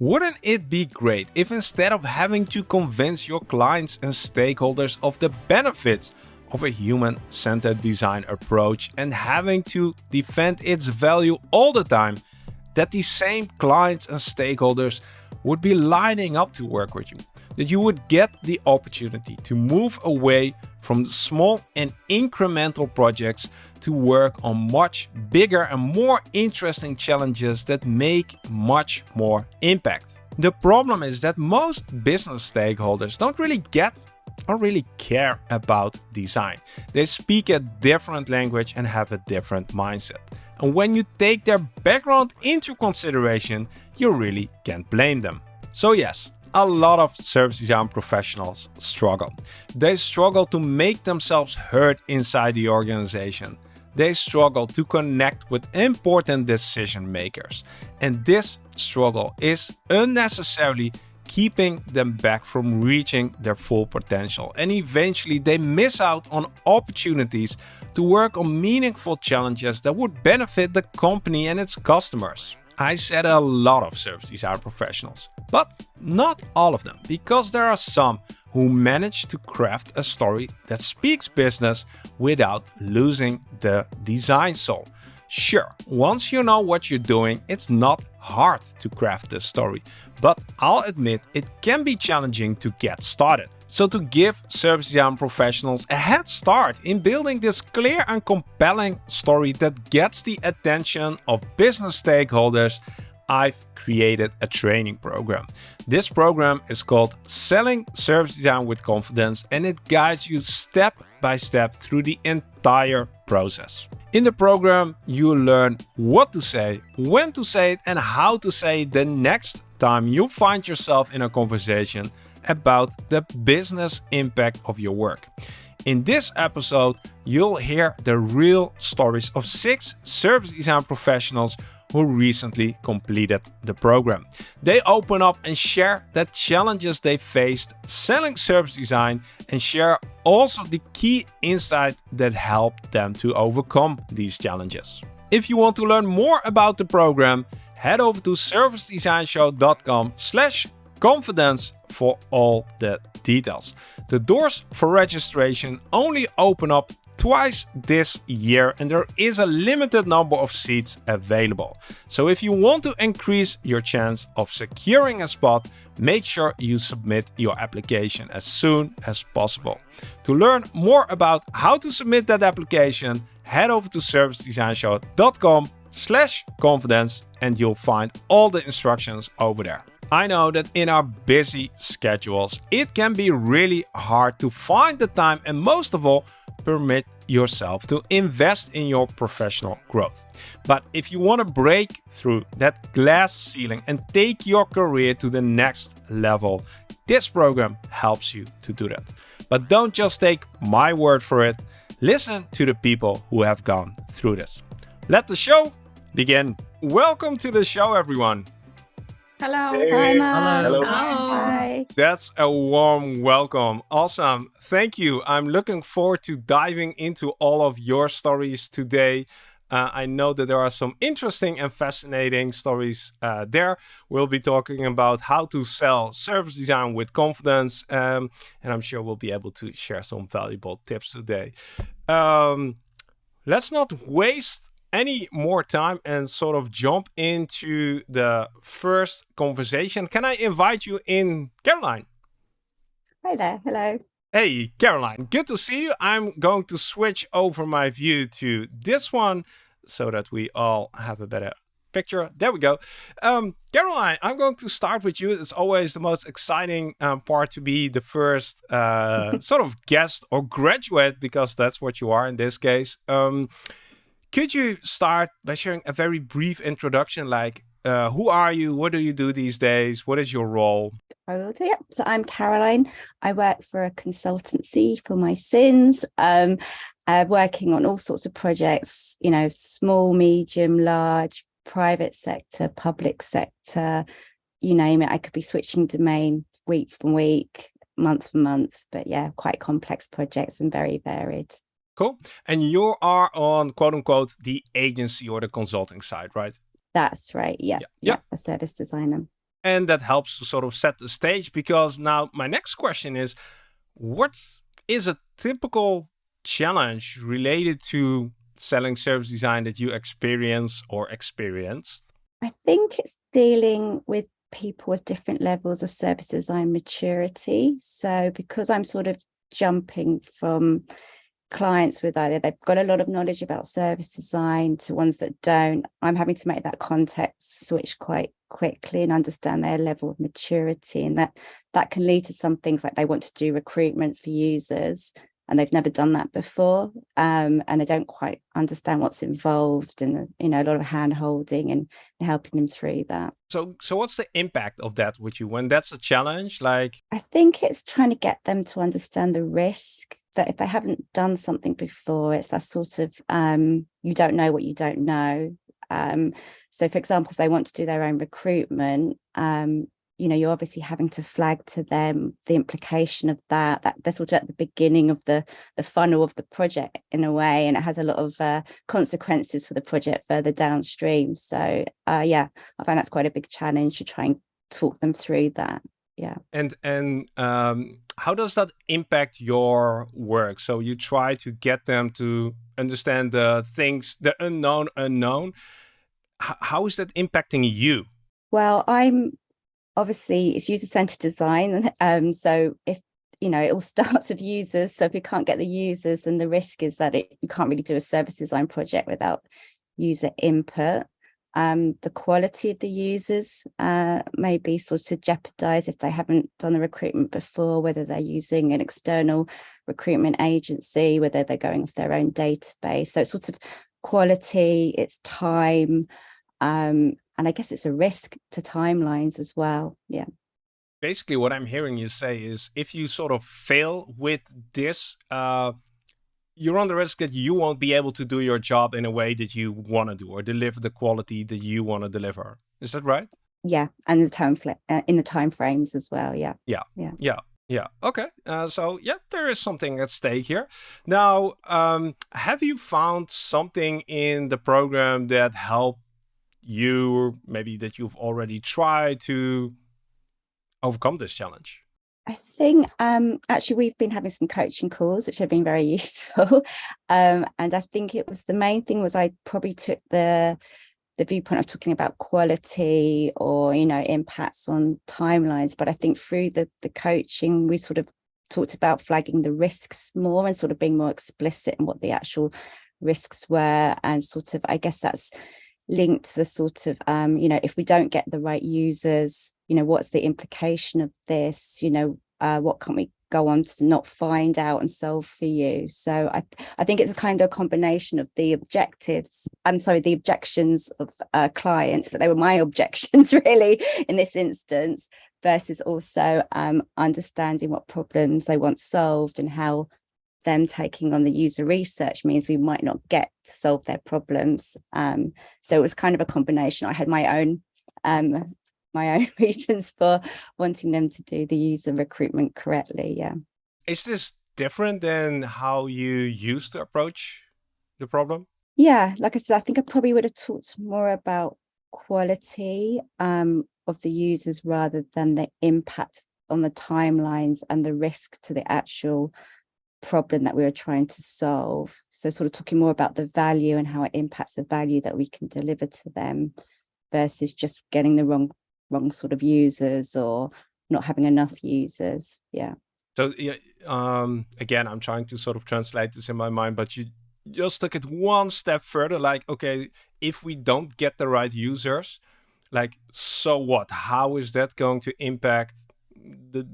Wouldn't it be great if instead of having to convince your clients and stakeholders of the benefits of a human-centered design approach and having to defend its value all the time, that these same clients and stakeholders would be lining up to work with you? That you would get the opportunity to move away from the small and incremental projects to work on much bigger and more interesting challenges that make much more impact. The problem is that most business stakeholders don't really get or really care about design. They speak a different language and have a different mindset. And when you take their background into consideration, you really can't blame them. So yes, a lot of service design professionals struggle. They struggle to make themselves heard inside the organization they struggle to connect with important decision makers. And this struggle is unnecessarily keeping them back from reaching their full potential. And eventually they miss out on opportunities to work on meaningful challenges that would benefit the company and its customers. I said a lot of service design professionals, but not all of them, because there are some who managed to craft a story that speaks business without losing the design soul. Sure, once you know what you're doing, it's not hard to craft this story, but I'll admit it can be challenging to get started. So to give service design professionals a head start in building this clear and compelling story that gets the attention of business stakeholders, I've created a training program. This program is called Selling Service Design with Confidence and it guides you step by step through the entire process. In the program, you learn what to say, when to say it and how to say it the next time you find yourself in a conversation about the business impact of your work. In this episode, you'll hear the real stories of six service design professionals who recently completed the program. They open up and share the challenges they faced selling service design and share also the key insight that helped them to overcome these challenges. If you want to learn more about the program, head over to servicedesignshow.com slash confidence for all the details. The doors for registration only open up twice this year and there is a limited number of seats available. So if you want to increase your chance of securing a spot, make sure you submit your application as soon as possible. To learn more about how to submit that application, head over to servicedesignshow.com slash confidence and you'll find all the instructions over there. I know that in our busy schedules, it can be really hard to find the time and most of all, permit yourself to invest in your professional growth. But if you want to break through that glass ceiling and take your career to the next level, this program helps you to do that. But don't just take my word for it, listen to the people who have gone through this. Let the show begin. Welcome to the show, everyone. Hello. Hey. Hi, Mom. Hello. Hi. That's a warm welcome. Awesome. Thank you. I'm looking forward to diving into all of your stories today. Uh, I know that there are some interesting and fascinating stories uh, there. We'll be talking about how to sell service design with confidence. Um, and I'm sure we'll be able to share some valuable tips today. Um, let's not waste any more time and sort of jump into the first conversation. Can I invite you in, Caroline? Hi there. Hello. Hey, Caroline, good to see you. I'm going to switch over my view to this one so that we all have a better picture. There we go. Um, Caroline, I'm going to start with you. It's always the most exciting um, part to be the first uh, sort of guest or graduate, because that's what you are in this case. Um, could you start by sharing a very brief introduction, like uh, who are you? What do you do these days? What is your role? I will do. Yep. So I'm Caroline. I work for a consultancy for my sins. Um, uh, working on all sorts of projects. You know, small, medium, large, private sector, public sector. You name it. I could be switching domain week from week, month for month. But yeah, quite complex projects and very varied. Cool. And you are on quote unquote the agency or the consulting side, right? That's right. Yeah. Yeah. Yeah. Yeah. A service designer. And that helps to sort of set the stage because now my next question is, what is a typical challenge related to selling service design that you experience or experienced? I think it's dealing with people with different levels of service design maturity. So because I'm sort of jumping from clients with either they've got a lot of knowledge about service design to ones that don't, I'm having to make that context switch quite quickly and understand their level of maturity. And that that can lead to some things like they want to do recruitment for users and they've never done that before. Um, and they don't quite understand what's involved and you know a lot of hand holding and helping them through that. So so what's the impact of that with you? When that's a challenge like i think it's trying to get them to understand the risk that if they haven't done something before it's that sort of um, you don't know what you don't know um, so for example if they want to do their own recruitment um, you know, you're obviously having to flag to them the implication of that, that they're sort of at the beginning of the, the funnel of the project in a way, and it has a lot of uh, consequences for the project further downstream. So uh, yeah, I find that's quite a big challenge to try and talk them through that. Yeah. And, and um, how does that impact your work? So you try to get them to understand the things, the unknown unknown. H how is that impacting you? Well, I'm obviously it's user-centered design. Um, so if you know, it all starts with users. So if you can't get the users, then the risk is that it, you can't really do a service design project without user input. Um, the quality of the users uh, may be sort of jeopardized if they haven't done the recruitment before, whether they're using an external recruitment agency, whether they're going off their own database. So it's sort of quality, it's time, um, and I guess it's a risk to timelines as well. Yeah. Basically, what I'm hearing you say is if you sort of fail with this, uh, you're on the risk that you won't be able to do your job in a way that you want to do or deliver the quality that you want to deliver. Is that right? Yeah, and the time uh, in the time frames as well. Yeah. Yeah. Yeah. Yeah. Yeah. Okay. Uh, so yeah, there is something at stake here. Now, um, have you found something in the program that helped you maybe that you've already tried to overcome this challenge? I think um, actually we've been having some coaching calls, which have been very useful. um, and I think it was the main thing was I probably took the the viewpoint of talking about quality or, you know, impacts on timelines. But I think through the, the coaching, we sort of talked about flagging the risks more and sort of being more explicit in what the actual risks were. And sort of, I guess that's linked to the sort of, um, you know, if we don't get the right users, you know, what's the implication of this, you know, uh, what can we go on to not find out and solve for you. So I, I think it's a kind of combination of the objectives, I'm sorry, the objections of uh, clients, but they were my objections really in this instance, versus also um, understanding what problems they want solved and how them taking on the user research means we might not get to solve their problems. Um, so it was kind of a combination. I had my own um, my own reasons for wanting them to do the user recruitment correctly. Yeah. Is this different than how you used to approach the problem? Yeah, like I said, I think I probably would have talked more about quality um, of the users rather than the impact on the timelines and the risk to the actual problem that we were trying to solve. So sort of talking more about the value and how it impacts the value that we can deliver to them versus just getting the wrong wrong sort of users or not having enough users. Yeah. So yeah, um, again, I'm trying to sort of translate this in my mind, but you just took it one step further. Like, okay, if we don't get the right users, like, so what? How is that going to impact the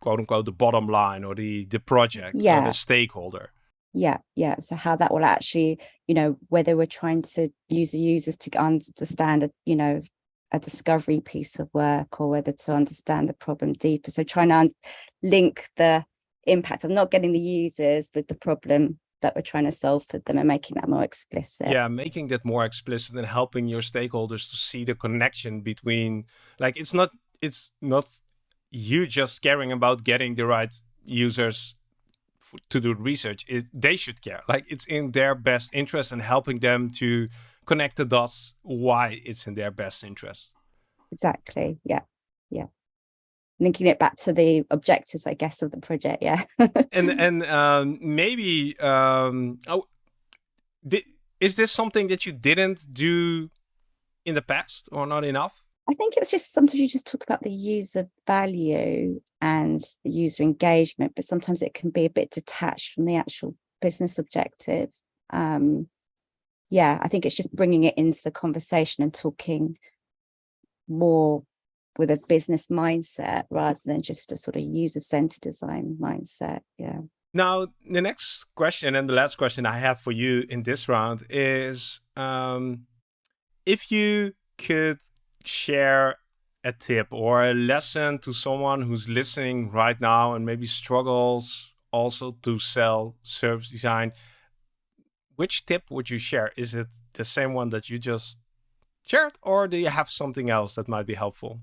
quote unquote the bottom line or the the project yeah. or the stakeholder yeah yeah so how that will actually you know whether we're trying to use the users to understand you know a discovery piece of work or whether to understand the problem deeper so trying to link the impact of not getting the users with the problem that we're trying to solve for them and making that more explicit. Yeah, making that more explicit and helping your stakeholders to see the connection between like it's not it's not you just caring about getting the right users to do research, it, they should care. Like it's in their best interest and helping them to connect the dots why it's in their best interest. Exactly. Yeah. yeah linking it back to the objectives i guess of the project yeah and and um, maybe um, oh, did, is this something that you didn't do in the past or not enough i think it was just sometimes you just talk about the user value and the user engagement but sometimes it can be a bit detached from the actual business objective um, yeah i think it's just bringing it into the conversation and talking more with a business mindset rather than just a sort of user-centered design mindset. Yeah. Now, the next question and the last question I have for you in this round is um, if you could share a tip or a lesson to someone who's listening right now and maybe struggles also to sell service design, which tip would you share? Is it the same one that you just shared or do you have something else that might be helpful?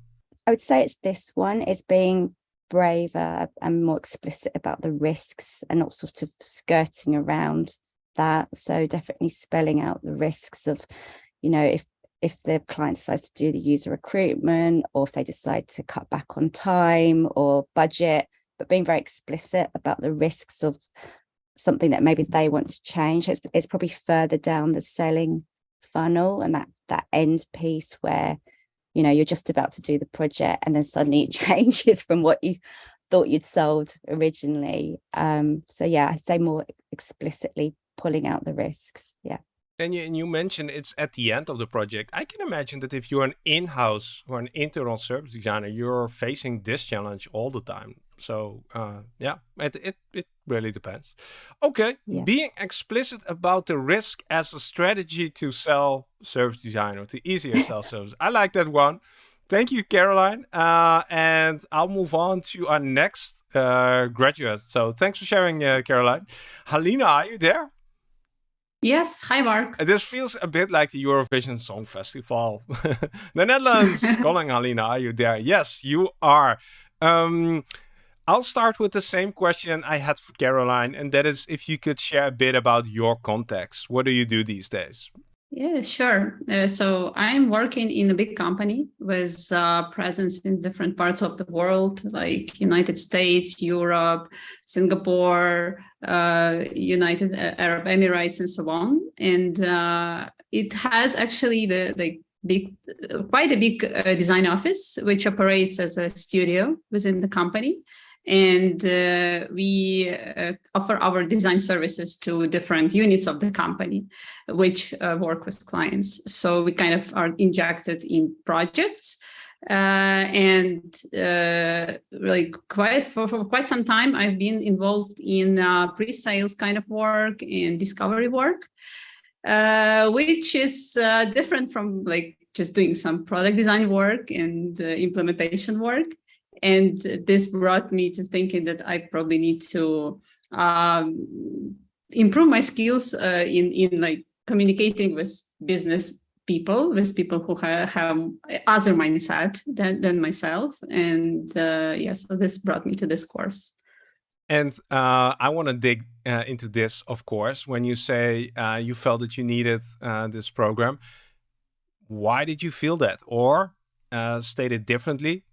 I would say it's this one is being braver and more explicit about the risks and not sort of skirting around that. So definitely spelling out the risks of, you know, if if the client decides to do the user recruitment or if they decide to cut back on time or budget, but being very explicit about the risks of something that maybe they want to change. It's, it's probably further down the selling funnel and that that end piece where you know, you're just about to do the project and then suddenly it changes from what you thought you'd sold originally. Um, so yeah, I say more explicitly pulling out the risks. Yeah. And you, and you mentioned it's at the end of the project. I can imagine that if you're an in-house or an internal service designer, you're facing this challenge all the time. So uh, yeah, it, it, it really depends. Okay, yeah. being explicit about the risk as a strategy to sell service design or to easier sell service. I like that one. Thank you, Caroline. Uh, and I'll move on to our next uh, graduate. So thanks for sharing, uh, Caroline. Halina, are you there? Yes. Hi, Marc. This feels a bit like the Eurovision Song Festival. the Netherlands. calling Halina, are you there? Yes, you are. Um, I'll start with the same question I had for Caroline, and that is if you could share a bit about your context. What do you do these days? Yeah, sure. Uh, so I'm working in a big company with uh, presence in different parts of the world, like United States, Europe, Singapore, uh, United Arab Emirates, and so on. And uh, it has actually the, the big, quite a big uh, design office, which operates as a studio within the company and uh, we uh, offer our design services to different units of the company which uh, work with clients. So we kind of are injected in projects uh, and uh, really quite for, for, quite some time i've been involved in uh, pre-sales kind of work and discovery work which is different from like just doing some product design work and implementation work and this brought me to thinking that I probably need to um, improve my skills uh, in, in like communicating with business people, with people who have, have other mindset than, than myself. And uh, yeah, so this brought me to this course. And uh, I want to dig uh, into this, of course, when you say uh, you felt that you needed uh, this program. Why did you feel that? Or uh, stated differently,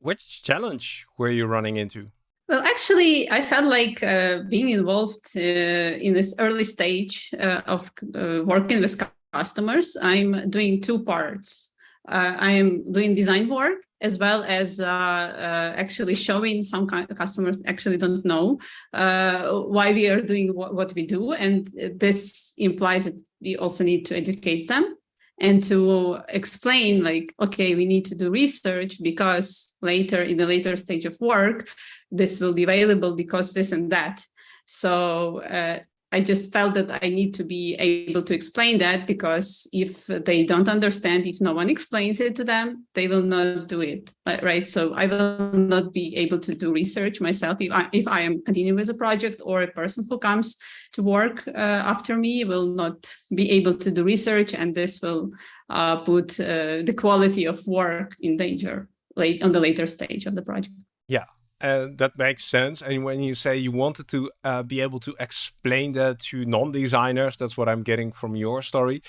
which challenge were you running into? Well, actually, I felt like uh, being involved uh, in this early stage uh, of uh, working with customers. I'm doing two parts. Uh, I am doing design work as well as uh, actually showing some customers actually don't know why we are doing what we do. And this implies that we also need to educate them and to explain like, okay, we need to do research because later in the later stage of work, this will be available because this and that. So uh, I just felt that I need to be able to explain that because if they don't understand, if no one explains it to them, they will not do it, right? So I will not be able to do research myself if I, if I am continuing with a project or a person who comes to work uh, after me will not be able to do research and this will uh, put uh, the quality of work in danger late on the later stage of the project. Yeah, uh, that makes sense. And when you say you wanted to uh, be able to explain that to non-designers, that's what I'm getting from your story.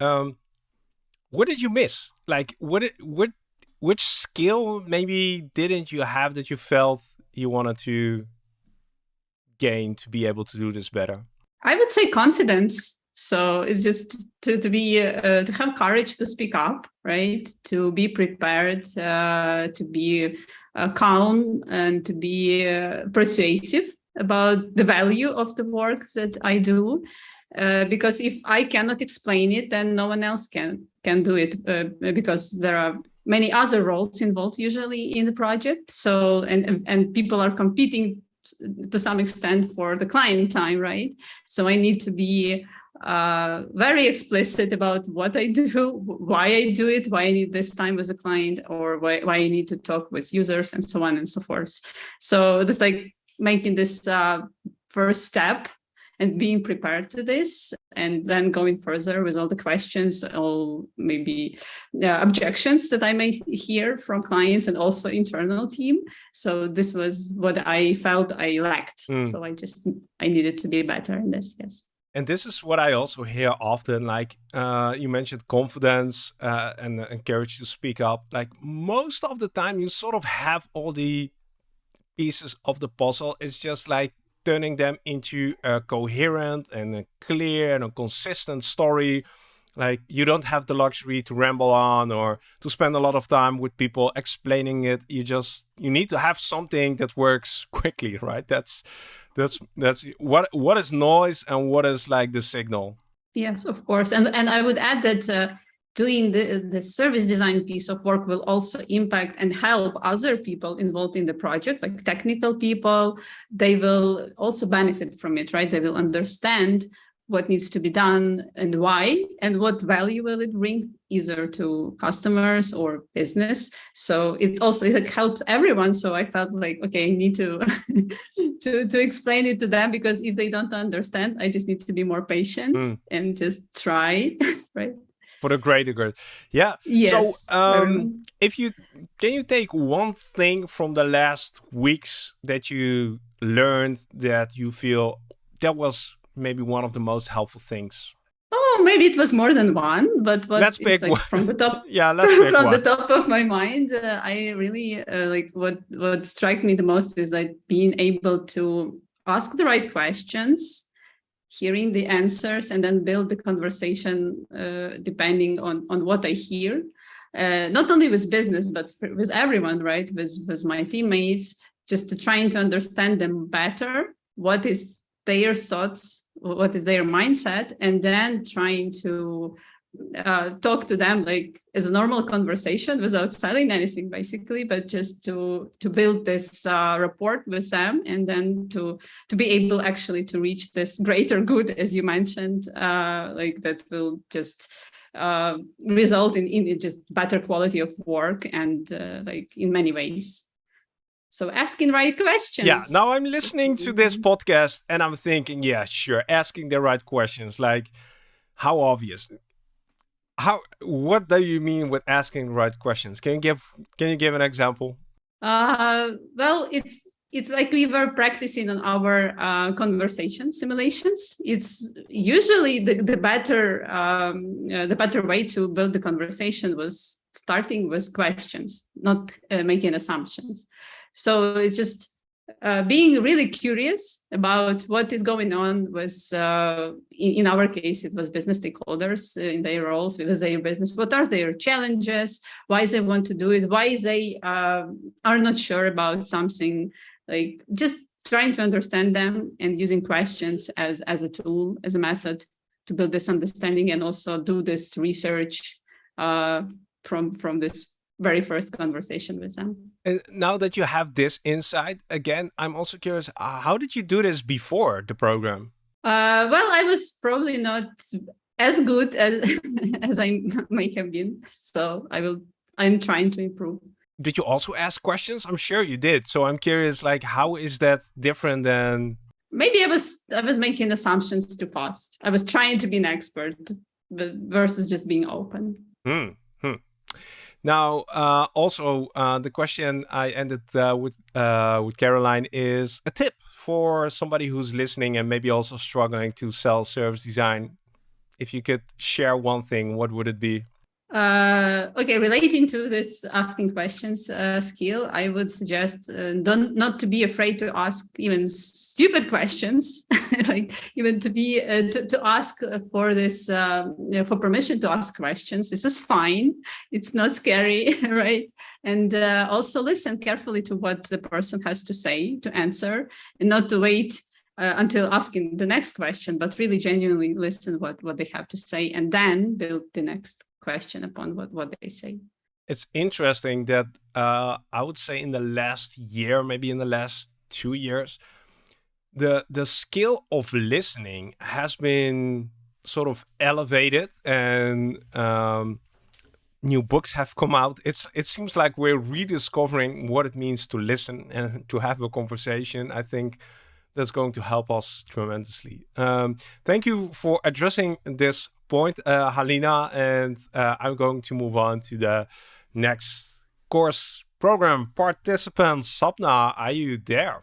Um, what did you miss? Like, what? What? which skill maybe didn't you have that you felt you wanted to gain to be able to do this better? I would say confidence. So it's just to, to be uh, to have courage to speak up, right? To be prepared, uh, to be calm, and to be uh, persuasive about the value of the work that I do. Uh, because if I cannot explain it, then no one else can can do it uh, because there are many other roles involved usually in the project. So and and people are competing to some extent for the client time, right? So I need to be uh, very explicit about what I do, why I do it, why I need this time with a client, or why, why I need to talk with users and so on and so forth. So it's like making this uh, first step and being prepared to this and then going further with all the questions all maybe uh, objections that i may hear from clients and also internal team so this was what i felt i lacked mm. so i just i needed to be better in this yes and this is what I also hear often. Like uh, you mentioned, confidence uh, and uh, encourage to speak up. Like most of the time, you sort of have all the pieces of the puzzle. It's just like turning them into a coherent and a clear and a consistent story. Like you don't have the luxury to ramble on or to spend a lot of time with people explaining it. You just you need to have something that works quickly, right? That's that's that's what what is noise and what is like the signal. Yes, of course, and and I would add that. Uh, doing the, the service design piece of work will also impact and help other people involved in the project, like technical people. They will also benefit from it, right? They will understand what needs to be done and why, and what value will it bring either to customers or business. So it also it helps everyone. So I felt like, okay, I need to, to, to explain it to them because if they don't understand, I just need to be more patient mm. and just try, right? for the greater good. Yeah. Yes. So, um, if you can you take one thing from the last weeks that you learned that you feel that was maybe one of the most helpful things? Oh, maybe it was more than one, but what let's pick like from the top. yeah, let's pick from one. the top of my mind. Uh, I really uh, like what what struck me the most is like being able to ask the right questions hearing the answers and then build the conversation uh, depending on, on what I hear. Uh, not only with business, but with everyone, right? With, with my teammates, just to trying to understand them better, what is their thoughts, what is their mindset, and then trying to uh, talk to them like as a normal conversation without selling anything basically but just to to build this uh, rapport with them and then to to be able actually to reach this greater good as you mentioned uh, like that will just uh, result in, in just better quality of work and uh, like in many ways so asking right questions. Yeah, now I'm listening to this mm-hmm. podcast and I'm thinking, yeah, sure, asking the right questions. Like, how obvious? how what do you mean with asking the right questions can you give can you give an example uh well it's it's like we were practicing on our uh, conversation simulations. It's usually the, the better um, uh, the better way to build the conversation was starting with questions, not uh, making assumptions. So it's just uh, being really curious about what is going on with, uh, in, in, our case, it was business stakeholders in their roles with their business. What are their challenges? Why they want to do it? Why they uh, are not sure about something? Like just trying to understand them and using questions as, as a tool, as a method to build this understanding and also do this research uh, from, from this very first conversation with them. And now that you have this insight, again, I'm also curious, uh, how did you do this before the program? Uh, well, I was probably not as good as, as I may have been. So I will, I'm trying to improve. Did you also ask questions? I'm sure you did. So I'm curious, like, how is that different than? Maybe I was, I was making assumptions too fast. I was trying to be an expert versus just being open. Hmm. Hmm. Now, uh, also uh, the question I ended uh, with uh, with Caroline is a tip for somebody who's listening and maybe also struggling to sell service design. If you could share one thing, what would it be? Uh, okay, relating to this asking questions uh, skill, I would suggest uh, don't not to be afraid to ask even stupid questions, like even to be uh, to, to ask for this um, you know, for permission to ask questions. This is fine. It's not scary, right? And uh, also listen carefully to what the person has to say to answer, and not to wait uh, until asking the next question, but really genuinely listen what what they have to say, and then build the next question upon what, what they say. It's interesting that uh, I would say in the last year, maybe in the last two years, the the skill of listening has been sort of elevated and um, new books have come out. It's it seems like we're rediscovering what it means to listen and to have a conversation. I think that's going to help us tremendously. Um, thank you for addressing this point, uh, Halina, and uh, I'm going to move on to the next course program participant. Sapna, are you there?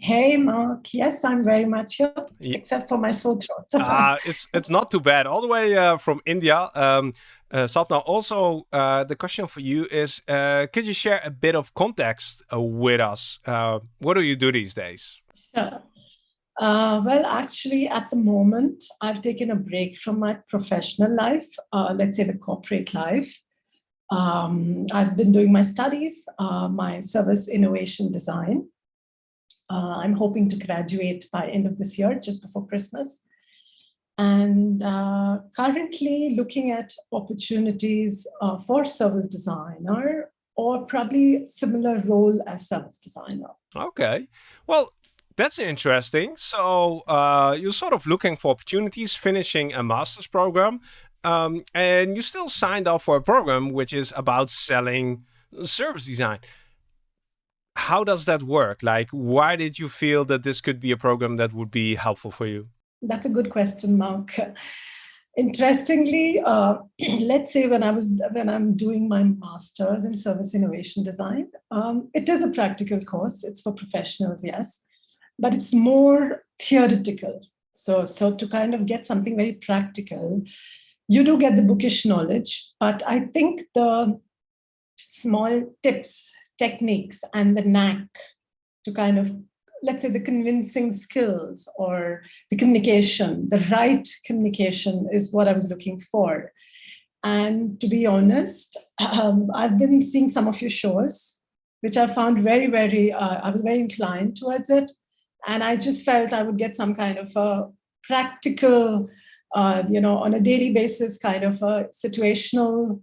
Hey, Marc. Yes, I'm very much here, yeah. except for my sore throat. uh, it's it's not too bad. All the way uh, from India. Um, uh, Sapna, also, uh, the question for you is, uh, could you share a bit of context uh, with us? Uh, what do you do these days? Sure. Uh, well, actually, at the moment, I've taken a break from my professional life, uh, let's say the corporate life. Um, I've been doing my studies, uh, my service innovation design. Uh, I'm hoping to graduate by end of this year, just before Christmas. And uh, currently looking at opportunities uh, for service designer or probably similar role as service designer. Okay. Well, that's interesting. So uh, you're sort of looking for opportunities, finishing a master's program, um, and you still signed up for a program which is about selling service design. How does that work? Like, why did you feel that this could be a program that would be helpful for you? That's a good question, Marc. Interestingly, uh, let's say when I was when I'm doing my master's in service innovation design, um, it is a practical course. It's for professionals, yes but it's more theoretical. So, so to kind of get something very practical, you do get the bookish knowledge, but I think the small tips, techniques, and the knack to kind of, let's say the convincing skills or the communication, the right communication is what I was looking for. And to be honest, um, I've been seeing some of your shows, which I found very, very, uh, I was very inclined towards it. And I just felt I would get some kind of a practical, uh, you know, on a daily basis, kind of a situational,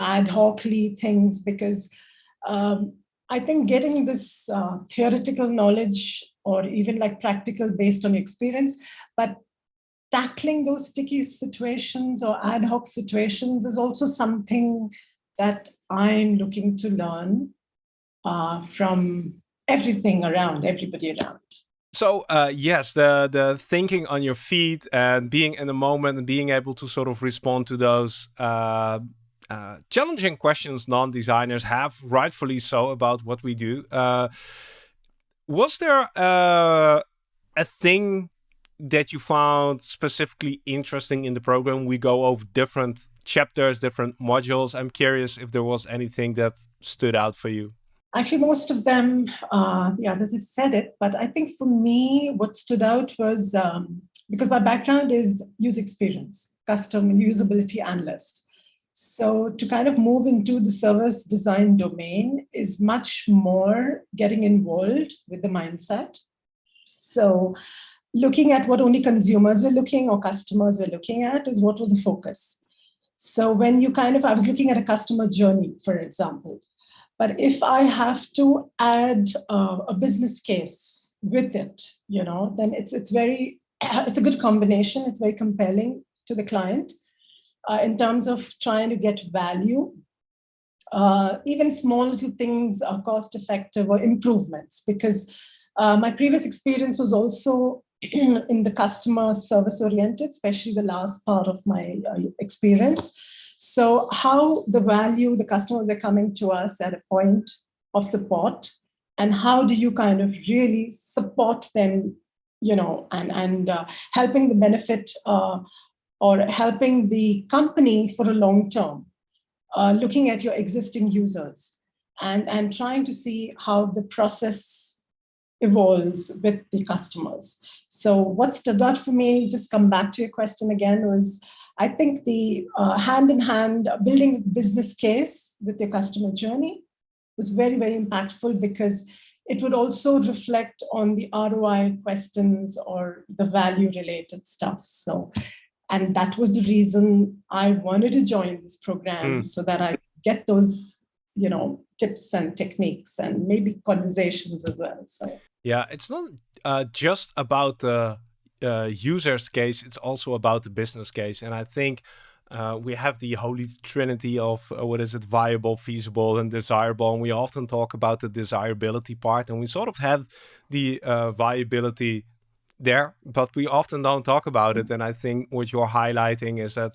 ad hocly things, because um, I think getting this uh, theoretical knowledge or even like practical based on experience, but tackling those sticky situations or ad hoc situations is also something that I'm looking to learn uh, from everything around, everybody around. So uh, yes, the the thinking on your feet and being in the moment and being able to sort of respond to those uh, uh, challenging questions non-designers have, rightfully so, about what we do. Uh, was there uh, a thing that you found specifically interesting in the program? We go over different chapters, different modules. I'm curious if there was anything that stood out for you. Actually, most of them, uh, the others have said it, but I think for me, what stood out was um, because my background is user experience, custom and usability analyst. So to kind of move into the service design domain is much more getting involved with the mindset. So looking at what only consumers were looking or customers were looking at is what was the focus. So when you kind of, I was looking at a customer journey, for example, but if I have to add uh, a business case with it, you know, then it's it's very it's a good combination. It's very compelling to the client uh, in terms of trying to get value. Uh, even small little things are cost effective or improvements because uh, my previous experience was also in the customer service oriented, especially the last part of my uh, experience. So how the value, the customers are coming to us at a point of support and how do you kind of really support them, you know, and, and uh, helping the benefit uh, or helping the company for a long term, uh, looking at your existing users and, and trying to see how the process evolves with the customers. So what stood out for me, just come back to your question again, was I think the uh, hand in hand building a business case with your customer journey was very, very impactful because it would also reflect on the ROI questions or the value related stuff. So, and that was the reason I wanted to join this program mm. so that I get those, you know, tips and techniques and maybe conversations as well. So yeah, it's not uh, just about the uh, user's case; it's also about the business case, and I think. Uh, we have the holy trinity of uh, what is it viable feasible and desirable and we often talk about the desirability part and we sort of have the uh, viability there but we often don't talk about it and i think what you're highlighting is that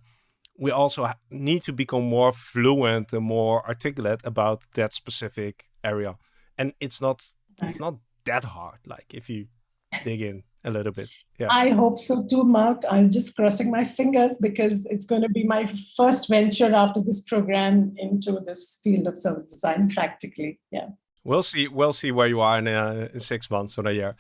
we also need to become more fluent and more articulate about that specific area. And it's not it's not that hard. Like if you dig in a little bit. Yeah. I hope so too, Marc. I'm just crossing my fingers because it's going to be my first venture after this program into this field of service design practically. Yeah. We'll see. We'll see where you are in, uh, in six months or a year.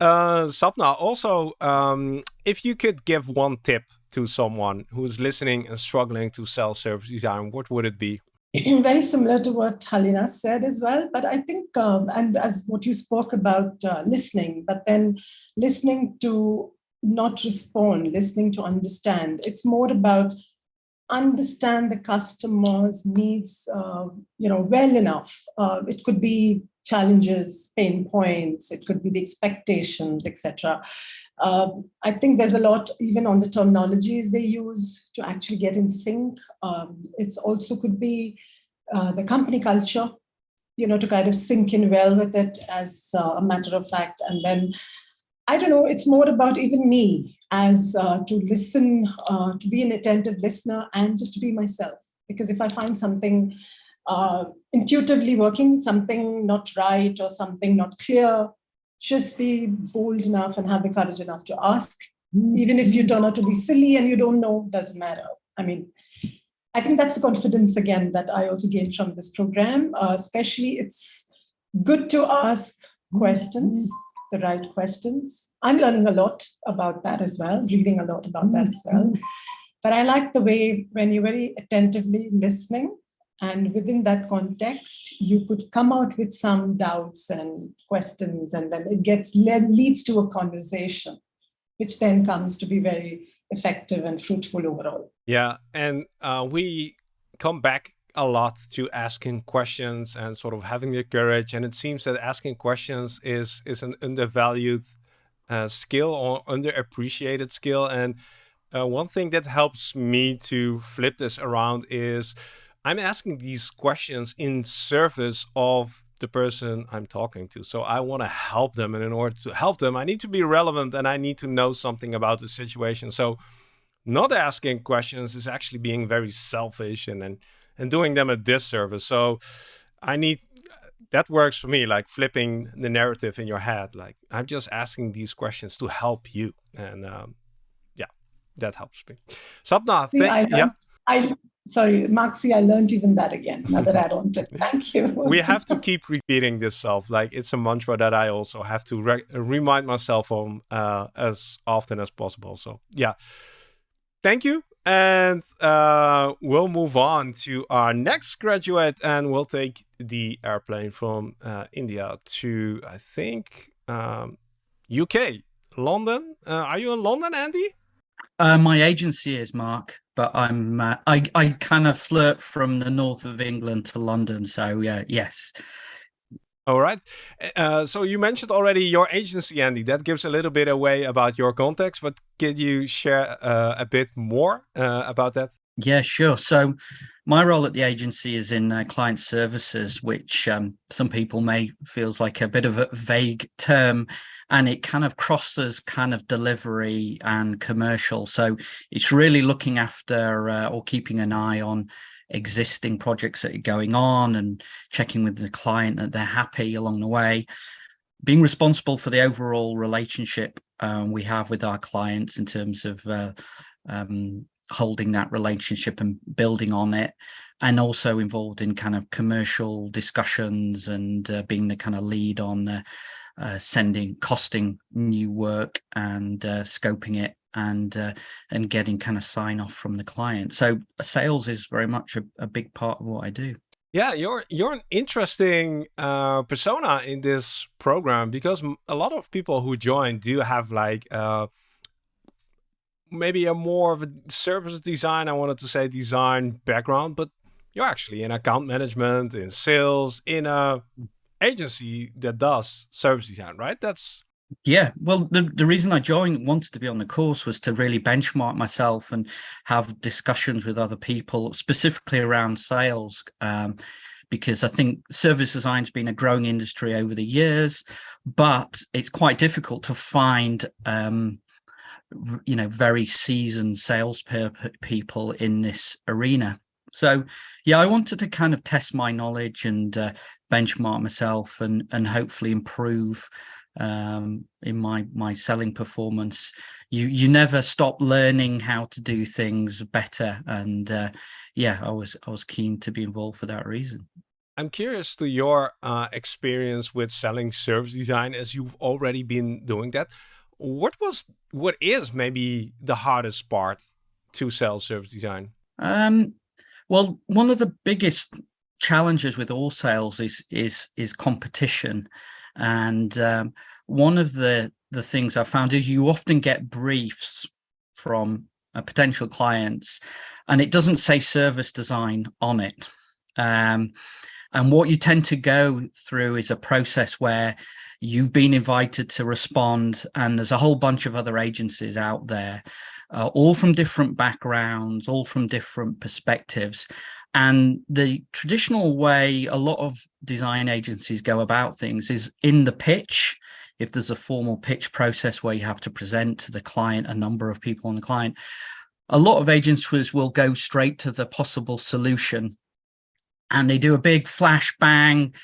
Uh, Sapna, also, um, if you could give one tip to someone who's listening and struggling to sell service design, what would it be? Very similar to what Halina said as well, but I think, um, and as what you spoke about uh, listening, but then listening to not respond, listening to understand. It's more about understand the customer's needs, uh, you know, well enough. Uh, it could be challenges, pain points, it could be the expectations, etc. Uh, I think there's a lot even on the terminologies they use to actually get in sync. Um, it's also could be uh, the company culture, you know, to kind of sink in well with it as uh, a matter of fact. And then, I don't know, it's more about even me as uh, to listen, uh, to be an attentive listener and just to be myself. Because if I find something uh, intuitively working, something not right or something not clear, just be bold enough and have the courage enough to ask. Mm-hmm. Even if you turn out to be silly and you don't know, doesn't matter. I mean, I think that's the confidence again that I also gained from this program. Uh, especially, it's good to ask questions, the right questions. I'm learning a lot about that as well, reading a lot about that as well. But I like the way when you're very attentively listening and within that context, you could come out with some doubts and questions, and then it gets led, leads to a conversation, which then comes to be very effective and fruitful overall. Yeah, and uh, we come back a lot to asking questions and sort of having the courage. And it seems that asking questions is is an undervalued uh, skill or underappreciated skill. And uh, one thing that helps me to flip this around is I'm asking these questions in service of the person I'm talking to. So I want to help them. And in order to help them, I need to be relevant and I need to know something about the situation. So not asking questions is actually being very selfish and, and, and doing them a disservice. So I need that works for me, like flipping the narrative in your head. Like I'm just asking these questions to help you. And um, yeah, that helps me. Sapna, thank, I, yeah. I sorry, Maxi, I learned even that again. Another add-on tip. Thank you. we have to keep repeating this self. Like it's a mantra that I also have to re remind myself on uh, as often as possible. So yeah, thank you. And uh, we'll move on to our next graduate and we'll take the airplane from uh, India to, I think, um, UK, London. Uh, are you in London, Andy? Uh, my agency is Mark but I'm uh, I I kind of flirt from the north of England to London. So yeah, yes. All right. Uh, so you mentioned already your agency, Andy. That gives a little bit away about your context, but can you share uh, a bit more uh, about that? Yeah, sure. So my role at the agency is in uh, client services, which um, some people may feels like a bit of a vague term and it kind of crosses kind of delivery and commercial. So it's really looking after uh, or keeping an eye on existing projects that are going on and checking with the client that they're happy along the way. Being responsible for the overall relationship um, we have with our clients in terms of uh, um, holding that relationship and building on it and also involved in kind of commercial discussions and uh, being the kind of lead on uh, uh, sending costing new work and uh, scoping it and uh, and getting kind of sign off from the client so sales is very much a, a big part of what i do yeah, you're you're an interesting uh, persona in this program because a lot of people who join do have like uh, maybe a more of a service design. I wanted to say design background, but you're actually in account management, in sales, in a agency that does service design, right? That's yeah, well, the, the reason I joined, wanted to be on the course was to really benchmark myself and have discussions with other people, specifically around sales, um, because I think service design's been a growing industry over the years, but it's quite difficult to find, um, you know, very seasoned sales people in this arena. So, yeah, I wanted to kind of test my knowledge and uh, benchmark myself and and hopefully improve um, in my my selling performance. You you never stop learning how to do things better, and uh, yeah, I was I was keen to be involved for that reason. I'm curious to your uh, experience with selling service design, as you've already been doing that. What was what is maybe the hardest part to sell service design? Um, well, one of the biggest challenges with all sales is is is competition and um, one of the, the things I found is you often get briefs from uh, potential clients and it doesn't say service design on it. Um, and what you tend to go through is a process where you've been invited to respond and there's a whole bunch of other agencies out there, uh, all from different backgrounds, all from different perspectives. And the traditional way a lot of design agencies go about things is in the pitch. If there's a formal pitch process where you have to present to the client, a number of people on the client, a lot of agencies will go straight to the possible solution and they do a big flash bang,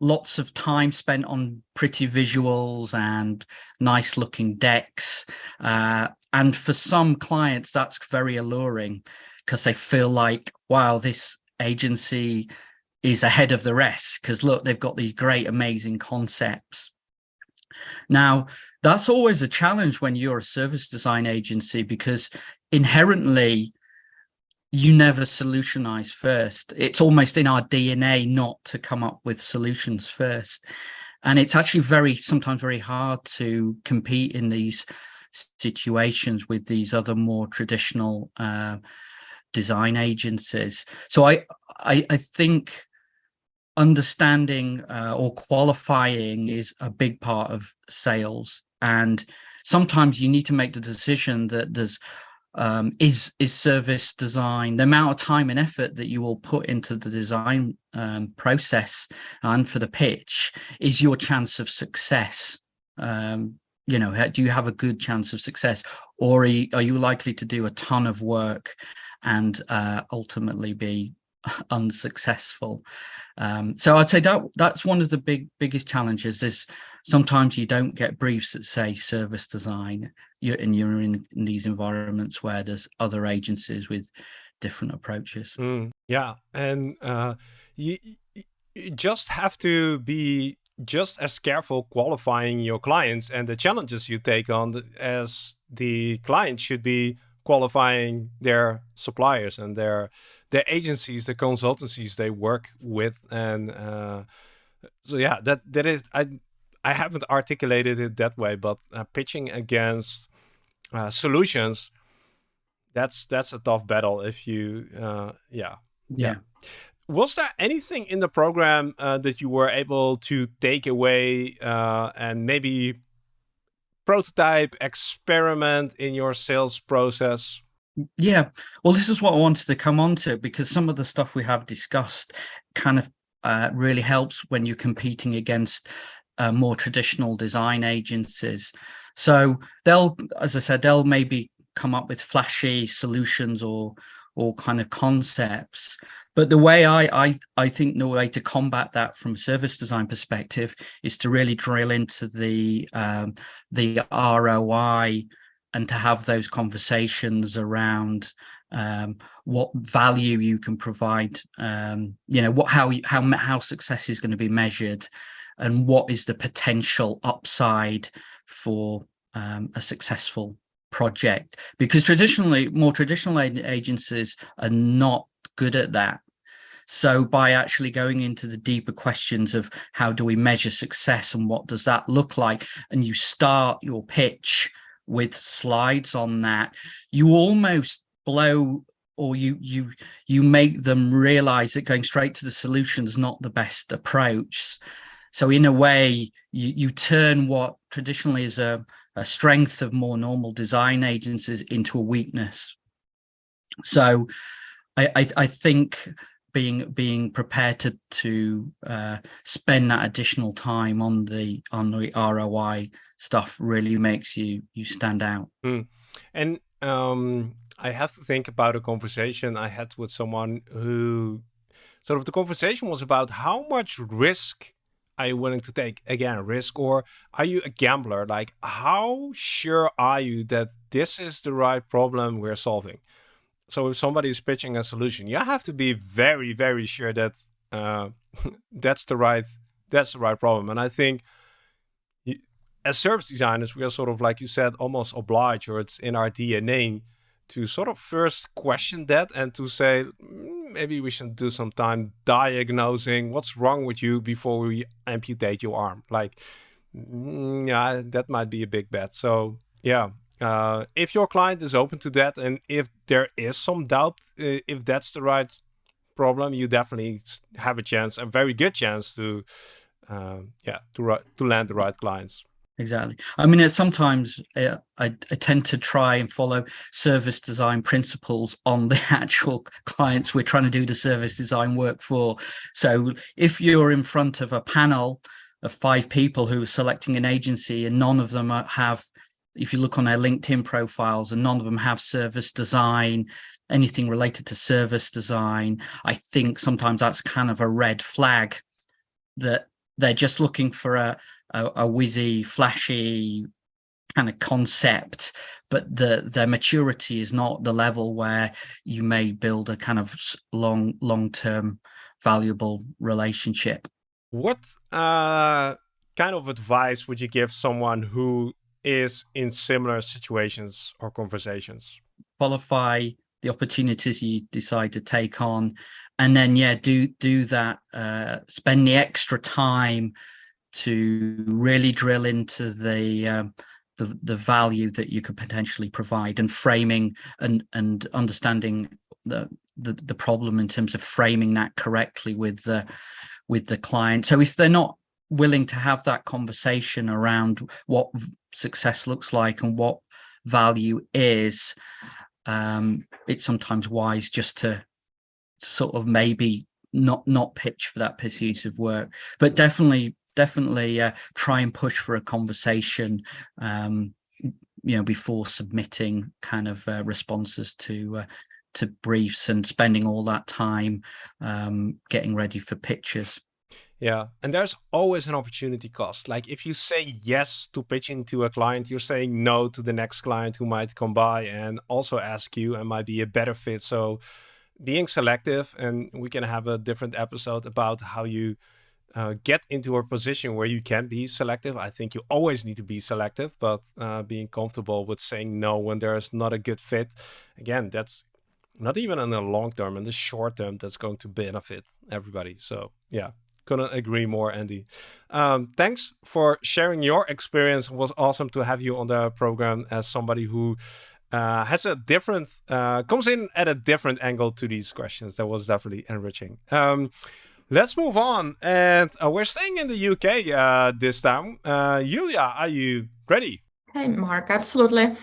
lots of time spent on pretty visuals and nice looking decks. Uh, and for some clients, that's very alluring because they feel like, wow, this agency is ahead of the rest because look, they've got these great, amazing concepts. Now, that's always a challenge when you're a service design agency because inherently you never solutionize first. It's almost in our DNA not to come up with solutions first. And it's actually very, sometimes very hard to compete in these situations with these other more traditional uh, design agencies. So I, I, I think understanding uh, or qualifying is a big part of sales. And sometimes you need to make the decision that there's um, is is service design the amount of time and effort that you will put into the design um, process and for the pitch is your chance of success um, you know do you have a good chance of success or are you, are you likely to do a ton of work and uh, ultimately be unsuccessful. Um, so I'd say that that's one of the big biggest challenges is sometimes you don't get briefs that say service design you're, and you're in, in these environments where there's other agencies with different approaches. Mm, yeah, and uh, you, you just have to be just as careful qualifying your clients and the challenges you take on the, as the client should be qualifying their suppliers and their their agencies, the consultancies they work with, and uh, so yeah, that that is I I haven't articulated it that way, but uh, pitching against uh, solutions, that's that's a tough battle. If you uh, yeah yeah. yeah. Was there anything in the program uh, that you were able to take away uh, and maybe prototype, experiment in your sales process? Yeah, well, this is what I wanted to come on to because some of the stuff we have discussed kind of uh, really helps when you're competing against uh, more traditional design agencies. So they'll, as I said, they'll maybe come up with flashy solutions or or kind of concepts. But the way I, I, I think the way to combat that from a service design perspective is to really drill into the, um, the ROI and to have those conversations around um, what value you can provide, um, you know, what how how how success is going to be measured, and what is the potential upside for um, a successful project. Because traditionally, more traditional agencies are not good at that. So by actually going into the deeper questions of how do we measure success and what does that look like, and you start your pitch with slides on that, you almost blow or you you you make them realize that going straight to the solution is not the best approach so in a way you you turn what traditionally is a, a strength of more normal design agencies into a weakness so i i, I think being being prepared to to uh, spend that additional time on the on the ROI stuff really makes you you stand out. Mm. And um, I have to think about a conversation I had with someone who sort of the conversation was about how much risk are you willing to take? Again, a risk or are you a gambler? Like how sure are you that this is the right problem we're solving? So if somebody is pitching a solution, you have to be very, very sure that uh, that's the right that's the right problem. And I think as service designers, we are sort of, like you said, almost obliged, or it's in our DNA to sort of first question that and to say, mm, maybe we should do some time diagnosing what's wrong with you before we amputate your arm. Like, mm, yeah, that might be a big bet. So, yeah, uh, if your client is open to that and if there is some doubt uh, if that's the right problem, you definitely have a chance, a very good chance to, uh, yeah, to, to land the right clients exactly. I mean sometimes uh, I, I, tend to try and follow service design principles on the actual clients we're trying to do the service design work for. So if you're in front of a panel of five people who are selecting an agency and none of them have if you look on their linkedin profiles and none of them have service design anything related to service design i think sometimes that's kind of a red flag that they're just looking for a a, a whizzy, flashy kind of concept, but the their maturity is not the level where you may build a kind of long long term valuable relationship. What uh, kind of advice would you give someone who is in similar situations or conversations? Qualify the opportunities you decide to take on, and then yeah, do do that. Uh, spend the extra time to really drill into the um, the, the value that you could potentially provide and framing and and understanding the, the the problem in terms of framing that correctly with the with the client so if they're not willing to have that conversation around what success looks like and what value is um, it's sometimes wise just to, sort of maybe not not pitch for that piece of work but definitely definitely uh, try and push for a conversation um, you know before submitting kind of uh, responses to uh, to briefs and spending all that time um, getting ready for pictures yeah and there's always an opportunity cost like if you say yes to pitching to a client you're saying no to the next client who might come by and also ask you and might be a better fit so being selective and we can have a different episode about how you uh, get into a position where you can be selective. I think you always need to be selective, but uh, being comfortable with saying no when there's not a good fit, again, that's not even in the long term, in the short term, that's going to benefit everybody. So yeah, couldn't agree more, Andy. Um, thanks for sharing your experience. It was awesome to have you on the program as somebody who uh, has a different, uh, comes in at a different angle to these questions. That was definitely enriching. Um, Let's move on. And uh, we're staying in the UK uh, this time. Uh, Julia, are you ready? Hey, Marc, absolutely.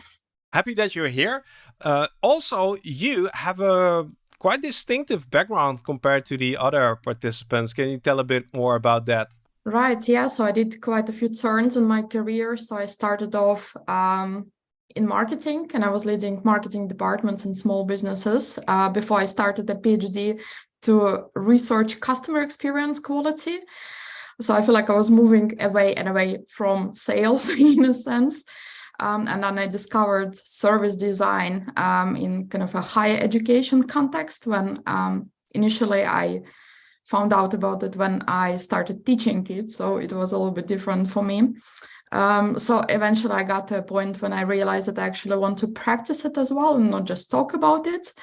Happy that you're here. Uh, also, you have a quite distinctive background compared to the other participants. Can you tell a bit more about that? Right, yeah. So I did quite a few turns in my career. So I started off um, in marketing and I was leading marketing departments in small businesses uh, before I started a PhD to research customer experience quality. So I feel like I was moving away and away from sales in a sense. Um, and then I discovered service design um, in kind of a higher education context when um, initially I found out about it when I started teaching kids. So it was a little bit different for me. Um, so eventually I got to a point when I realized that I actually want to practice it as well and not just talk about it.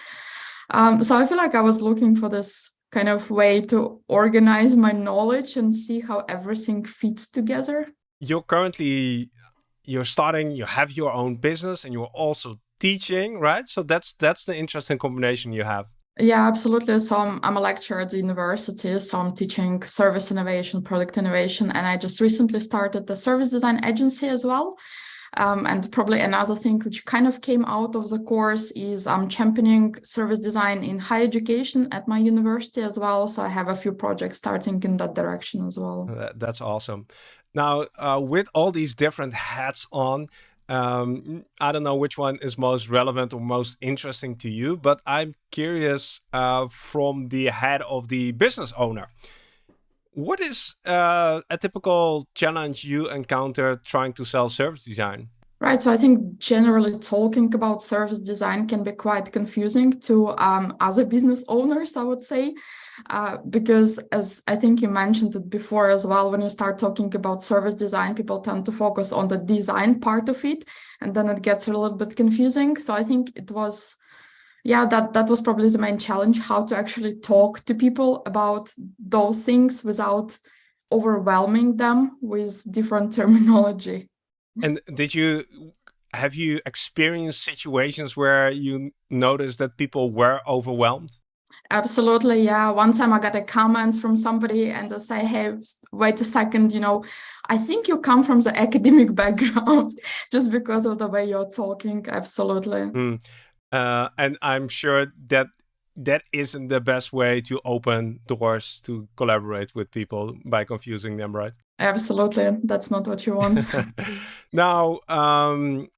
Um, so I feel like I was looking for this kind of way to organize my knowledge and see how everything fits together. You're currently you're starting, you have your own business and you're also teaching, right? So that's that's the interesting combination you have. Yeah, absolutely. So I'm, I'm a lecturer at the university. So I'm teaching service innovation, product innovation, and I just recently started the service design agency as well. Um, and probably another thing which kind of came out of the course is I'm championing service design in higher education at my university as well. So I have a few projects starting in that direction as well. That's awesome. Now, uh, with all these different hats on, um, I don't know which one is most relevant or most interesting to you, but I'm curious uh, from the head of the business owner. What is uh, a typical challenge you encounter trying to sell service design? Right. So I think generally talking about service design can be quite confusing to um, other business owners, I would say, uh, because as I think you mentioned it before as well, when you start talking about service design, people tend to focus on the design part of it, and then it gets a little bit confusing. So I think it was, yeah, that that was probably the main challenge: how to actually talk to people about those things without overwhelming them with different terminology. And did you have you experienced situations where you noticed that people were overwhelmed? Absolutely, yeah. One time I got a comment from somebody and they say, "Hey, wait a second, you know, I think you come from the academic background just because of the way you're talking." Absolutely. Mm. Uh, and I'm sure that that isn't the best way to open doors to collaborate with people by confusing them, right? Absolutely. That's not what you want. now, um,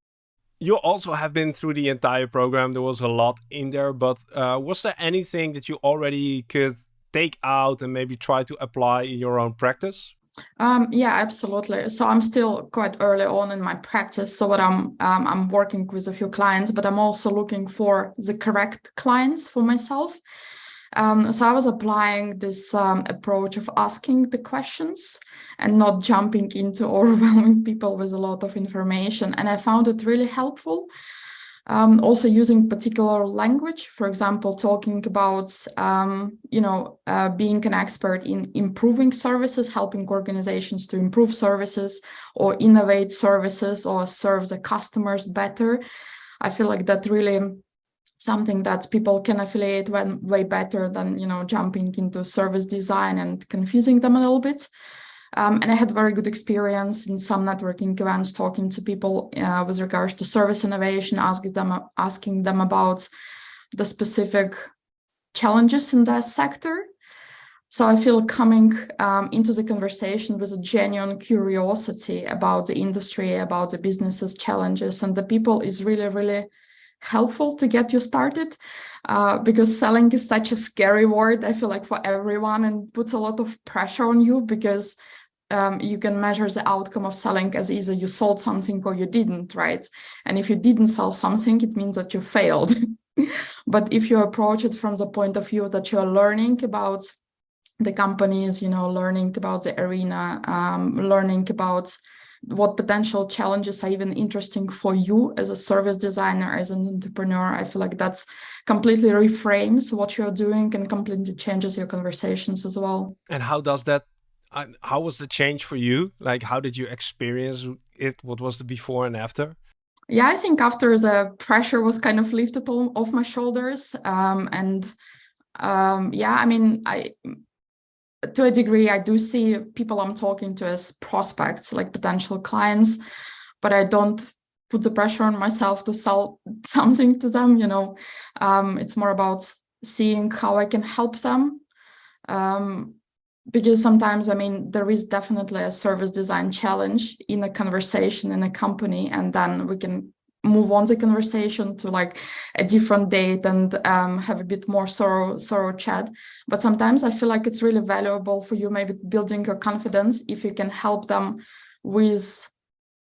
you also have been through the entire program. There was a lot in there, but uh, was there anything that you already could take out and maybe try to apply in your own practice? Um, yeah, absolutely. So I'm still quite early on in my practice. So what I'm um, I'm working with a few clients, but I'm also looking for the correct clients for myself. Um, so I was applying this um, approach of asking the questions and not jumping into overwhelming people with a lot of information. And I found it really helpful um, also using particular language, for example, talking about, um, you know, uh, being an expert in improving services, helping organizations to improve services or innovate services or serve the customers better. I feel like that really something that people can affiliate when way better than, you know, jumping into service design and confusing them a little bit. Um, and I had very good experience in some networking events, talking to people uh, with regards to service innovation, asking them asking them about the specific challenges in that sector. So I feel coming um, into the conversation with a genuine curiosity about the industry, about the businesses challenges, and the people is really, really helpful to get you started uh, because selling is such a scary word, I feel like for everyone and puts a lot of pressure on you because um, you can measure the outcome of selling as either you sold something or you didn't, right? And if you didn't sell something, it means that you failed. but if you approach it from the point of view that you're learning about the companies, you know, learning about the arena, um, learning about what potential challenges are even interesting for you as a service designer, as an entrepreneur, I feel like that's completely reframes what you're doing and completely changes your conversations as well. And how does that how was the change for you? Like, how did you experience it? What was the before and after? Yeah, I think after the pressure was kind of lifted off my shoulders, um, and um, yeah, I mean, I to a degree, I do see people I'm talking to as prospects, like potential clients, but I don't put the pressure on myself to sell something to them. You know, um, it's more about seeing how I can help them. Um, because sometimes i mean there is definitely a service design challenge in a conversation in a company and then we can move on the conversation to like a different date and um, have a bit more thorough thorough chat but sometimes i feel like it's really valuable for you maybe building your confidence if you can help them with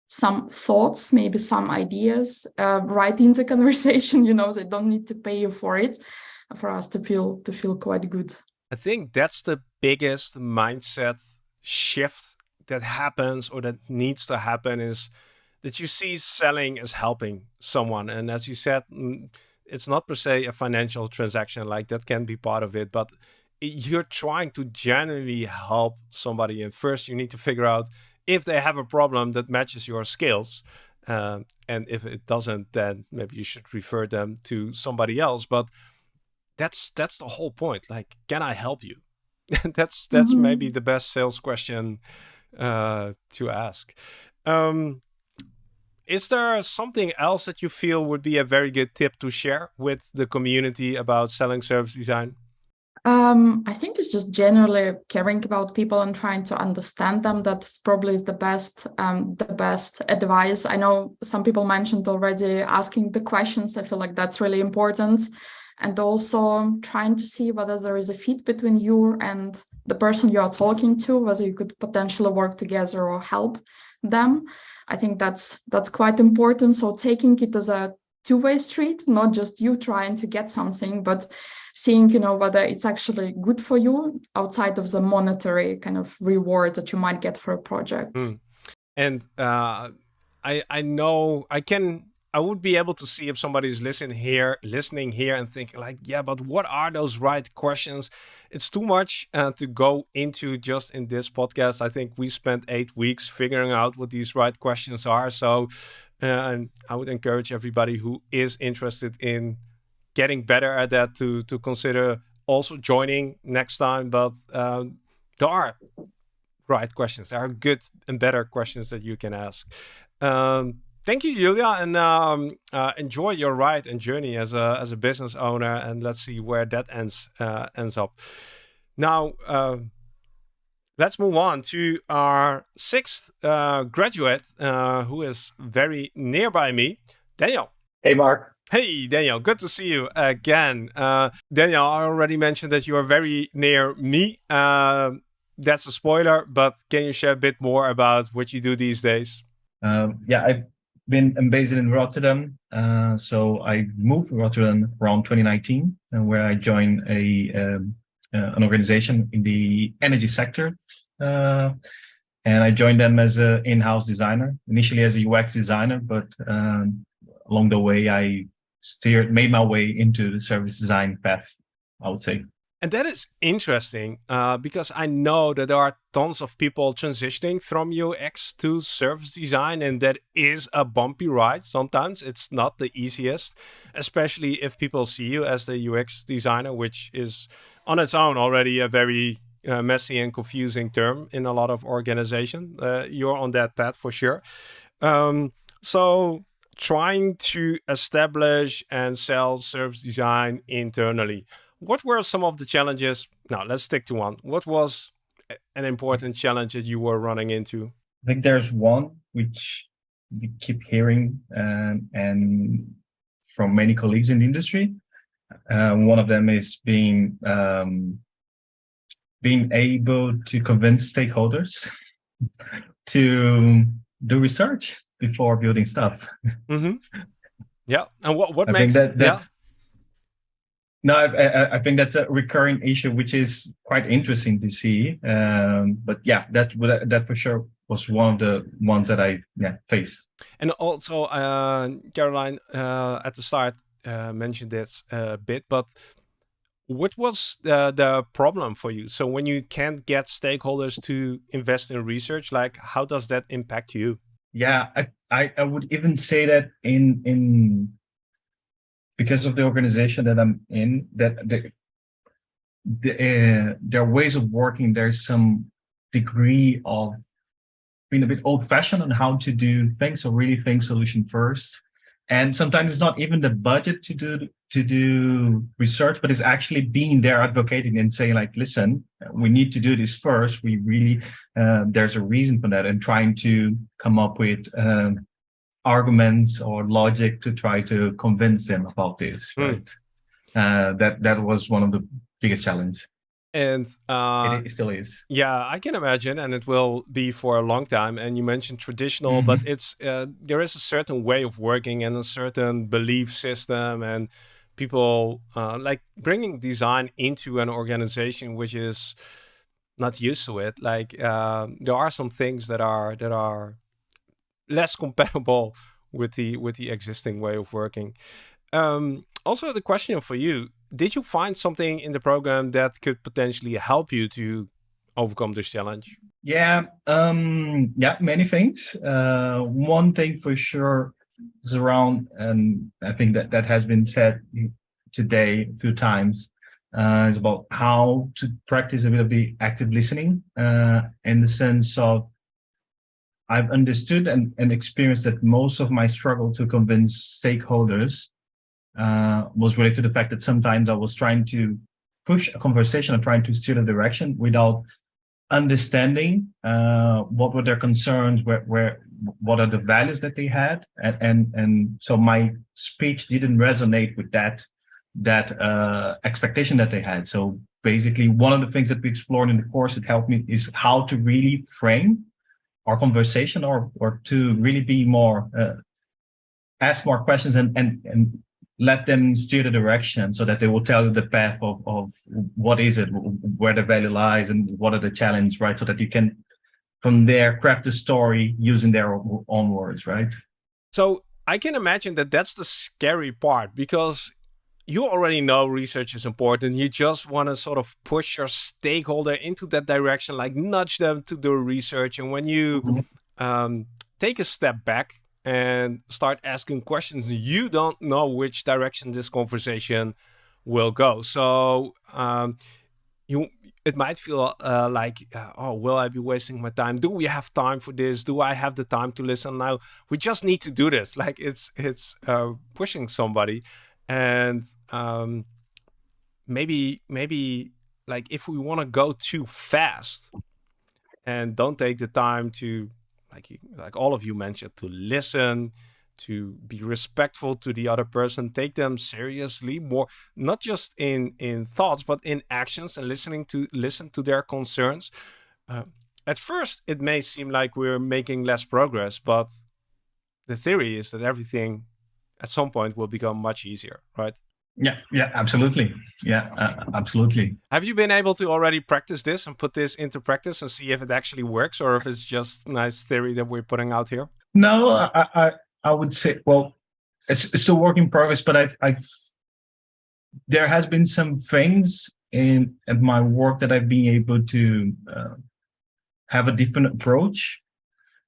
some thoughts, maybe some ideas uh, right in the conversation. You know, they don't need to pay you for it, for us to feel to feel quite good. I think that's the biggest mindset shift that happens or that needs to happen is that you see selling as helping someone. And as you said, mm, it's not per se a financial transaction, like that can be part of it, but you're trying to genuinely help somebody. And first you need to figure out if they have a problem that matches your skills. Uh, and if it doesn't, then maybe you should refer them to somebody else. But that's that's the whole point. Like, can I help you? that's that's mm -hmm. maybe the best sales question uh, to ask. Um, is there something else that you feel would be a very good tip to share with the community about selling service design? Um, I think it's just generally caring about people and trying to understand them. That's probably the best, um, the best advice. I know some people mentioned already asking the questions. I feel like that's really important, and also trying to see whether there is a fit between you and the person you are talking to, whether you could potentially work together or help them. I think that's that's quite important. So taking it as a two-way street, not just you trying to get something, but seeing, you know, whether it's actually good for you outside of the monetary kind of reward that you might get for a project. Mm. And uh, I I know I can I would be able to see if somebody's listening here, listening here, and thinking like, yeah, but what are those right questions? It's too much uh, to go into just in this podcast. I think we spent eight weeks figuring out what these right questions are. So, uh, I would encourage everybody who is interested in getting better at that to to consider also joining next time. But um, there are right questions. There are good and better questions that you can ask. Um, thank you, Julia, and um, uh, enjoy your ride and journey as a as a business owner. And let's see where that ends uh, ends up. Now, uh, let's move on to our sixth uh, graduate, uh, who is very nearby me, Daniel. Hey, Marc. Hey, Daniel, good to see you again. Uh, Daniel, I already mentioned that you are very near me. that's a spoiler, but can you share a bit more about what you do these days? Um, yeah, I've been based in Rotterdam. Uh, so I moved to Rotterdam around 2019, and where I joined a um, uh, an organization in the energy sector. Uh, and I joined them as an in-house designer, initially as a UX designer, but um, along the way I steered, made my way into the service design path, I would say. And that is interesting uh, because I know that there are tons of people transitioning from UX to service design, and that is a bumpy ride. Sometimes it's not the easiest, especially if people see you as the UX designer, which is on its own already a very uh, messy and confusing term in a lot of organizations. Uh, you're on that path for sure. Um, so trying to establish and sell service design internally what were some of the challenges? Now, let's stick to one. What was an important challenge that you were running into? I think there's one which we keep hearing um, and from many colleagues in the industry. Uh, one of them is being um, being able to convince stakeholders to do research before building stuff. Mm -hmm. Yeah, and what what I makes that that's? No, I, I, think that's a recurring issue, which is quite interesting to see. Um, but yeah, that that for sure was one of the ones that I yeah faced. And also, uh, Caroline uh, at the start uh, mentioned this a bit, but what was the, the problem for you? So when you can't get stakeholders to invest in research, like how does that impact you? Yeah, I, I, I would even say that in in because of the organization that I'm in, that the, the uh, their ways of working, there's some degree of being a bit old-fashioned on how to do things. So really think solution first. And sometimes it's not even the budget to do to do research, but it's actually being there advocating and saying like, listen, we need to do this first. We really, uh, there's a reason for that and trying to come up with um, arguments or logic to try to convince them about this, mm. right? Uh, that that was one of the biggest challenges. And uh, it still is. Yeah, I can imagine, and it will be for a long time. And you mentioned traditional, mm -hmm. but it's uh, there is a certain way of working and a certain belief system, and people uh, like bringing design into an organization which is not used to it. Like uh, there are some things that are that are less compatible with the with the existing way of working. Um, also, the question for you: Did you find something in the program that could potentially help you to overcome this challenge? Yeah, um, yeah, many things. Uh, one thing for sure is around, and I think that that has been said today a few times. Uh, is about how to practice a bit of the active listening uh, in the sense of I've understood and, and experienced that most of my struggle to convince stakeholders uh, was related to the fact that sometimes I was trying to push a conversation and trying to steer the direction without understanding uh, what were their concerns, where, where, what are the values that they had, and and, and so my speech didn't resonate with that that uh, expectation that they had. So basically, one of the things that we explored in the course that helped me is how to really frame our conversation or or to really be more uh, ask more questions and and and let them steer the direction so that they will tell you the path of, of what is it where the value lies and what are the challenges right? So that you can from there craft a story using their own words right? So i can imagine that that's the scary part because you already know research is important. You just want to sort of push your stakeholder into that direction, like nudge them to do research. And when you mm-hmm. um, take a step back and start asking questions, you don't know which direction this conversation will go. So um, you it might feel uh, like, uh, oh, will I be wasting my time? Do we have time for this? Do I have the time to listen now? We just need to do this. Like it's it's uh, pushing somebody and um, maybe maybe like if we want to go too fast and don't take the time to like you, like all of you mentioned to listen to be respectful to the other person take them seriously more not just in in thoughts but in actions and listening to listen to their concerns. Uh, at first it may seem like we're making less progress but the theory is that everything at some point will become much easier, right? Yeah, yeah, absolutely. Yeah, uh, absolutely. Have you been able to already practice this and put this into practice and see if it actually works or if it's just nice theory that we're putting out here? No, I I, I would say, well, it's, it's still work in progress, but I've, I've, there has been some things in, in my work that I've been able to uh, have a different approach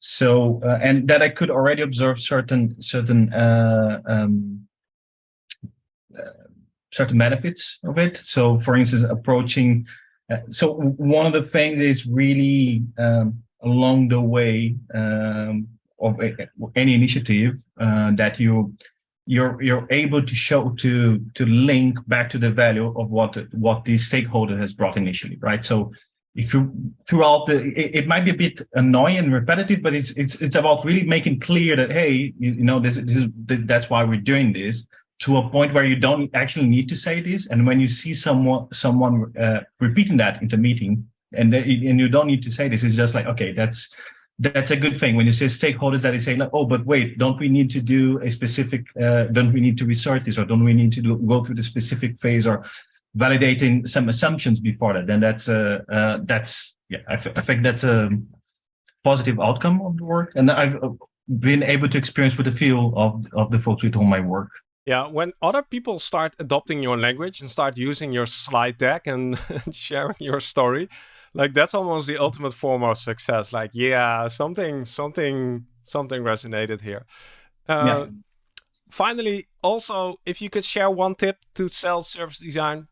so, uh, and that I could already observe certain certain uh, um, uh, certain benefits of it. So, for instance, approaching. Uh, so, one of the things is really um, along the way um, of a, any initiative uh, that you you're you're able to show to to link back to the value of what what the stakeholder has brought initially, right? So if you throughout the it, it, might be a bit annoying and repetitive but it's it's it's about really making clear that hey you, you know this, this is that's why we're doing this to a point where you don't actually need to say this. And when you see someone someone uh, repeating that in the meeting and and you don't need to say this it's just like okay that's that's a good thing. When you say stakeholders that they say like oh but wait don't we need to do a specific uh, don't we need to research this or don't we need to do, go through the specific phase or validating some assumptions before that, then that's uh, uh that's yeah, I, I think that's a positive outcome of the work, and I've uh, been able to experience with the feel of of the folks with whom I work. Yeah, when other people start adopting your language and start using your slide deck and sharing your story, like that's almost the ultimate form of success. Like, yeah, something, something, something resonated here. Uh, yeah. Finally, also, if you could share one tip to sell service design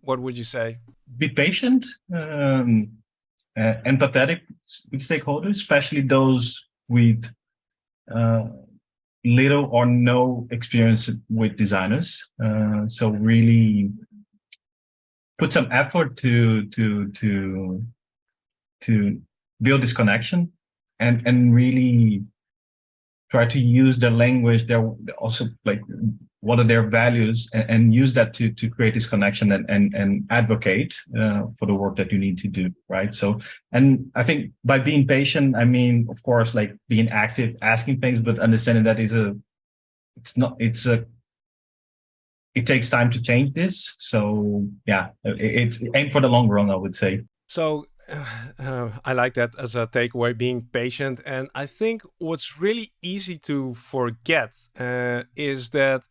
what would you say? Be patient, um, uh, empathetic with stakeholders, especially those with uh, little or no experience with designers. Uh, so really put some effort to to to to build this connection and and really try to use their language their also like what are their values and, and use that to to create this connection and and, and advocate uh, for the work that you need to do right? So and i think by being patient i mean of course like being active asking things but understanding that is a it's not it's a it takes time to change this. So yeah it, it's aim for the long run i would say. So uh, I like that as a takeaway, being patient. And I think what's really easy to forget uh, is that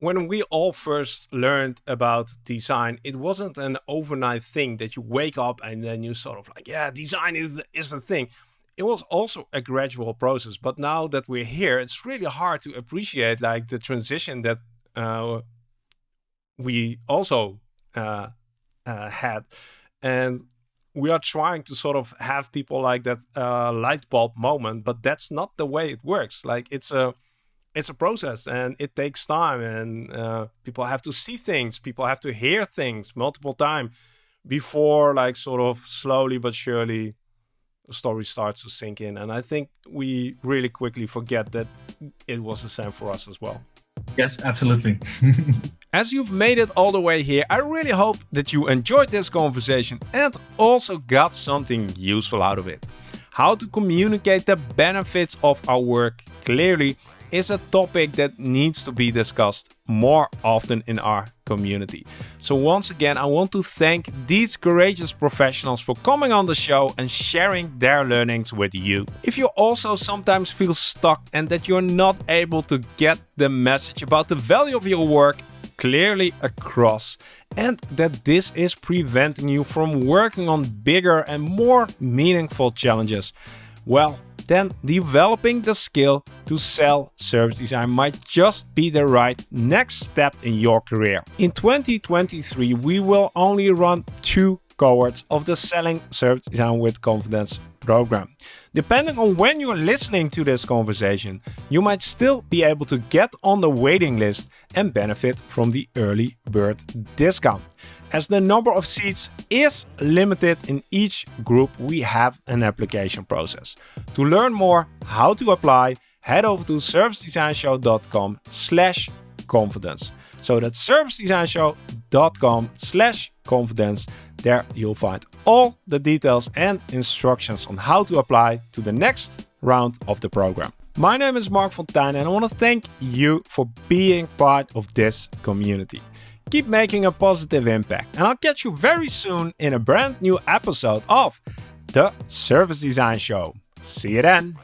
when we all first learned about design, it wasn't an overnight thing that you wake up and then you sort of like, yeah, design is is the thing. It was also a gradual process. But now that we're here, it's really hard to appreciate like the transition that uh, we also uh, uh, had. And we are trying to sort of have people like that uh, light bulb moment, but that's not the way it works. Like it's a it's a process and it takes time and uh, people have to see things people have to hear things multiple times before like sort of slowly but surely the story starts to sink in and i think we really quickly forget that it was the same for us as well. Yes absolutely. As you've made it all the way here i really hope that you enjoyed this conversation and also got something useful out of it. How to communicate the benefits of our work clearly is a topic that needs to be discussed more often in our community. So once again, I want to thank these courageous professionals for coming on the show and sharing their learnings with you. If you also sometimes feel stuck and that you're not able to get the message about the value of your work clearly across and that this is preventing you from working on bigger and more meaningful challenges, well, then developing the skill to sell service design might just be the right next step in your career. In 2023, we will only run two cohorts of the Selling Service Design with Confidence program. Depending on when you're listening to this conversation, you might still be able to get on the waiting list and benefit from the early bird discount. As the number of seats is limited in each group, we have an application process. To learn more how to apply, head over to servicedesignshow.com slash confidence. So that's servicedesignshow.com slash confidence. There you'll find all the details and instructions on how to apply to the next round of the program. My name is Marc Fonteijn and I want to thank you for being part of this community. Keep making a positive impact and I'll catch you very soon in a brand new episode of The Service Design Show. See you then!